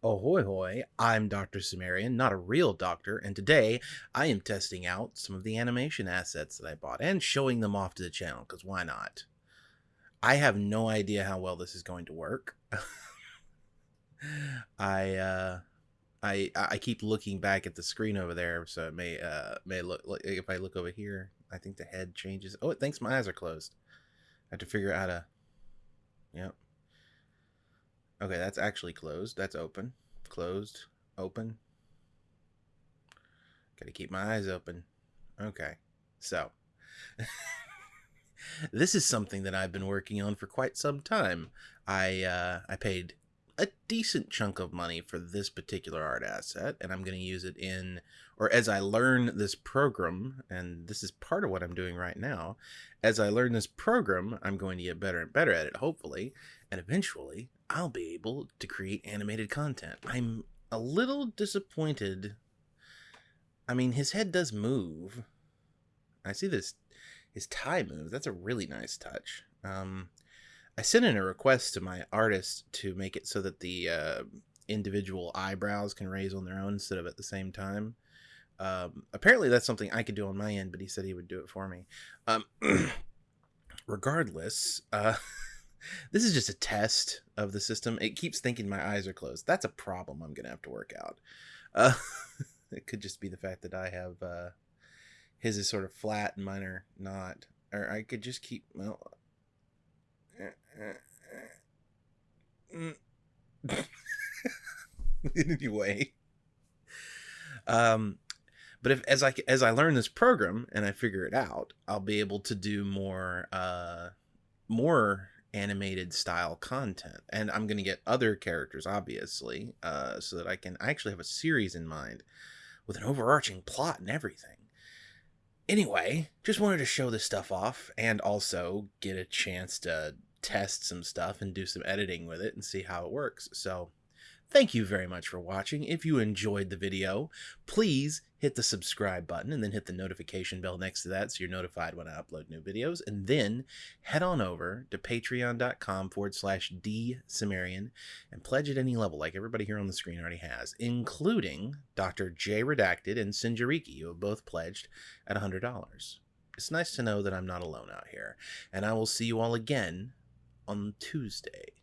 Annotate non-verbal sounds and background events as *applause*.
Ahoy hoy, I'm Dr. Sumerian, not a real doctor, and today I am testing out some of the animation assets that I bought and showing them off to the channel, because why not? I have no idea how well this is going to work. *laughs* I uh I I keep looking back at the screen over there, so it may uh may look if I look over here, I think the head changes. Oh, it thinks my eyes are closed. I have to figure out how to Yep. Okay, that's actually closed. That's open. Closed. Open. Gotta keep my eyes open. Okay. So, *laughs* this is something that I've been working on for quite some time. I uh, I paid a decent chunk of money for this particular art asset, and I'm going to use it in, or as I learn this program, and this is part of what I'm doing right now. As I learn this program, I'm going to get better and better at it, hopefully, and eventually I'll be able to create animated content. I'm a little disappointed. I mean, his head does move. I see this, his tie moves. That's a really nice touch. Um, I sent in a request to my artist to make it so that the uh, individual eyebrows can raise on their own instead of at the same time. Um, apparently, that's something I could do on my end, but he said he would do it for me. Um, *clears throat* regardless, uh, *laughs* this is just a test of the system. It keeps thinking my eyes are closed. That's a problem I'm going to have to work out. Uh, *laughs* it could just be the fact that I have uh, his is sort of flat and mine are not. Or I could just keep, well. *laughs* anyway. Um, but if as I as I learn this program and I figure it out, I'll be able to do more uh more animated style content and i'm going to get other characters obviously uh, so that i can I actually have a series in mind with an overarching plot and everything anyway just wanted to show this stuff off and also get a chance to test some stuff and do some editing with it and see how it works so Thank you very much for watching. If you enjoyed the video, please hit the subscribe button and then hit the notification bell next to that so you're notified when I upload new videos. And then head on over to patreon.com forward slash dsumerian and pledge at any level like everybody here on the screen already has, including Dr. J Redacted and Sinjariki, who have both pledged at $100. It's nice to know that I'm not alone out here. And I will see you all again on Tuesday.